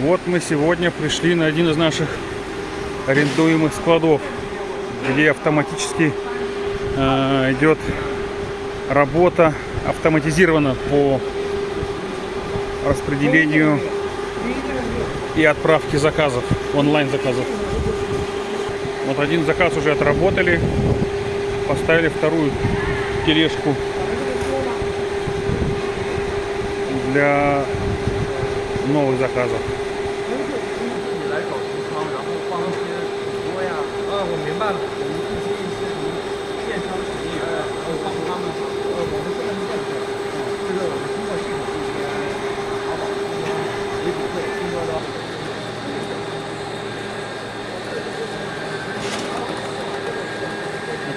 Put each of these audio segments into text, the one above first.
Вот мы сегодня пришли на один из наших арендуемых складов, где автоматически э, идет работа автоматизирована по распределению и отправке заказов, онлайн заказов. Вот один заказ уже отработали, поставили вторую тележку для новых заказов. 我明白了，我们这些一些什么电商企业，然后帮他们，呃，我们现在是这样做的，就是我们通过系统这些淘宝这些维主会、拼多多。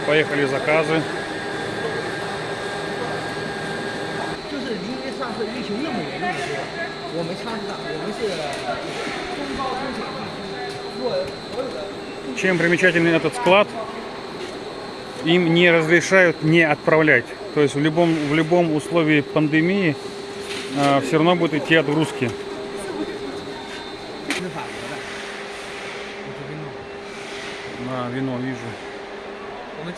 Поехали заказы. 就是因为上次疫情那么严重的时候，我们枪上我们是中高风险地区，若所有的 Чем примечателен этот склад? Им не разрешают не отправлять. То есть в любом, в любом условии пандемии а, э, все равно будет идти отгрузки. На вино вижу. Мы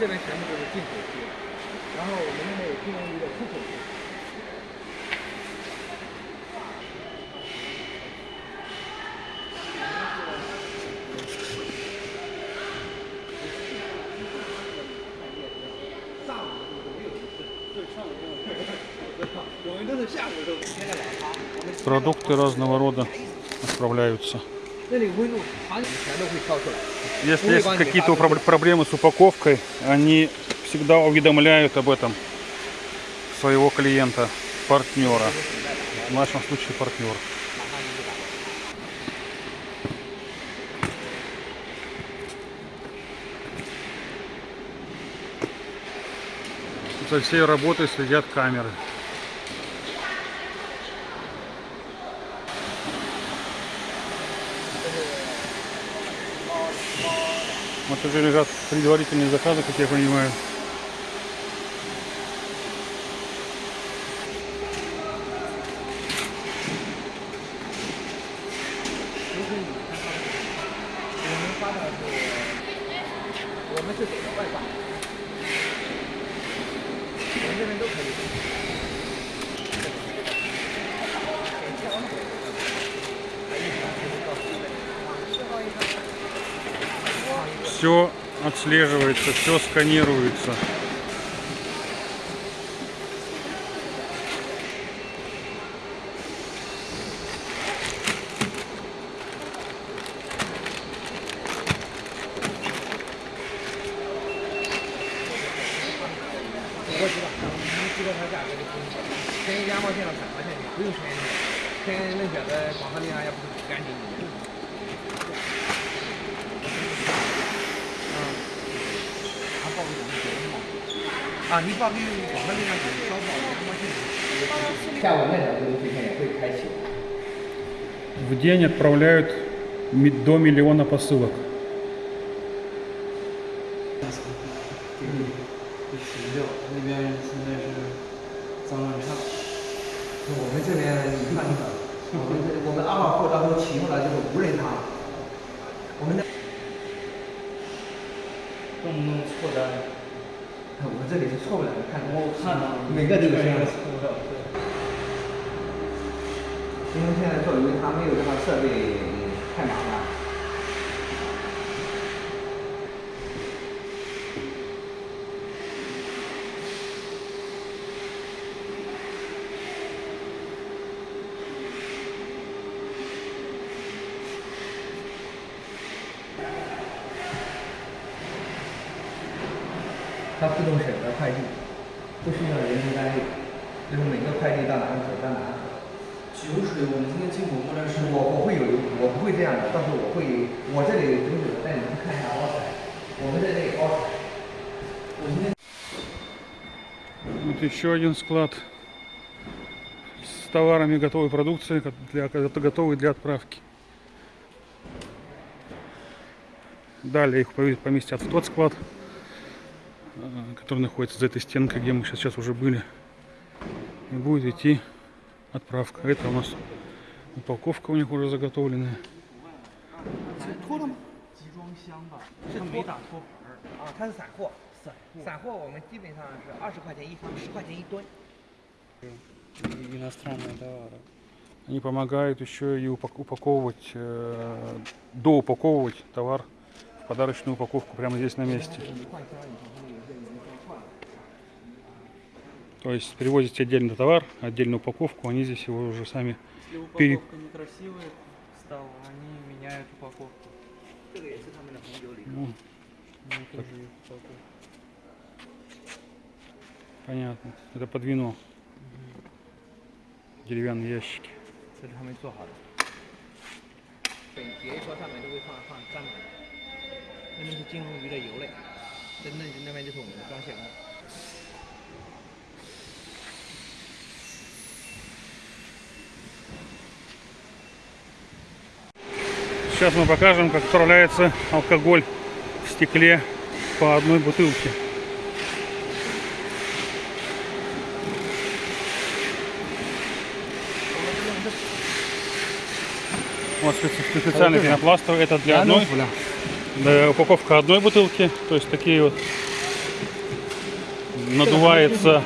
Продукты разного рода отправляются. Если есть какие-то проблемы с упаковкой, они всегда уведомляют об этом своего клиента, партнера. В нашем случае партнер. За всей работой следят камеры. Вот уже лежат предварительные заказы, как я понимаю. Все отслеживается, все сканируется. 你知道它价格就可以，跟两毛钱到三毛钱的，不用选的，跟那些个广告里啊也不是干净的。啊，他报给我们九毛。啊，你报给广告里那个少报两毛钱。下午那条这个时间也会开启。 В день отправляют ми- до миллиона посылок. 十六，那边现在是脏乱差。我们这边你看，我们这我们阿瓦库到时候启用了就是无人塔，我们的动不动错单，我们这里是错不了的，看我看到，每个都有这样的。错不了，对。因为现在做鱼，它没有这套设备太麻烦。它自动审核快递，不需要人工干预，就是每个快递到哪个走到哪个走。酒水我们现在进口过来是我我会有，我不会这样的，到时候我会，我这里酒水带你们看一下包材，我们在这里包材。我现在 Вот еще один склад с товарами готовой продукции, ко- для, готовой для отправки. Далее их пове- поместят в тот склад, э, Э, который находится за этой стенкой, где мы сейчас, сейчас уже были. И будет идти отправка. Это у нас упаковка у них уже заготовленная. Иностранные товары. Они помогают еще и упаковывать, э, доупаковывать товар в подарочную упаковку прямо здесь на месте. То есть привозите отдельно товар, отдельную упаковку, они здесь его уже сами... Если упаковка пере... некрасивая стала, они меняют упаковку. Ну, так. Понятно. Это под вино. Угу. Деревянные ящики. Это Сейчас мы покажем, как отправляется алкоголь в стекле по одной бутылке. Вот специальный пенопластовый. Это для одной, да, упаковка одной бутылки, то есть такие вот надувается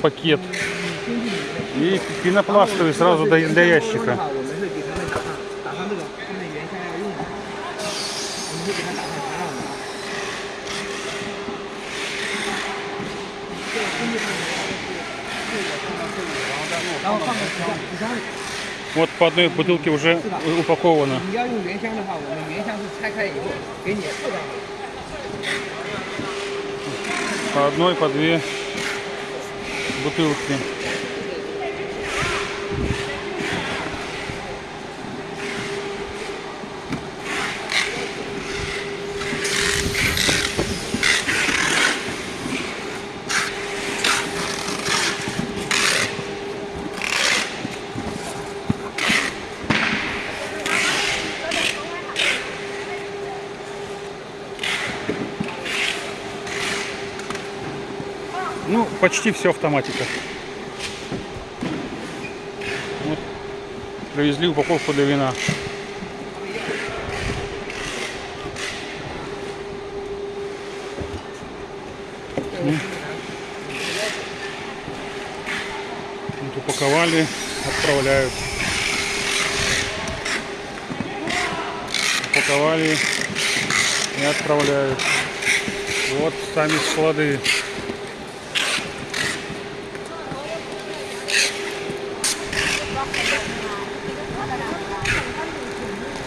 пакет. И пенопластовый сразу для, ящика. Вот по одной бутылке уже упаковано. По одной, по две бутылки. Ну, почти все автоматика. Привезли упаковку для вина. Вот упаковали, отправляют. Упаковали и отправляют. Вот сами склады.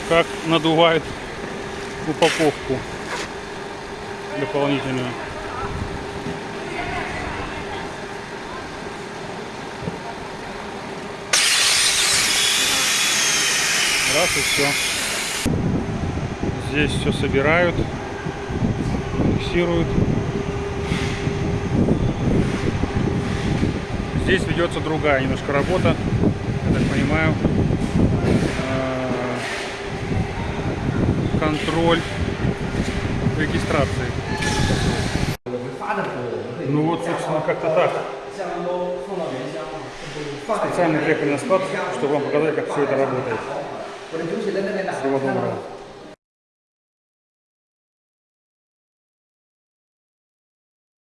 Как надувает упаковку дополнительную. Раз и все. Здесь все собирают, фиксируют. Здесь ведется другая немножко работа, я так понимаю. Контроль регистрации. Ну вот, собственно, как-то так. Специально приехали на склад, чтобы вам показать, как все это работает. Всего доброго.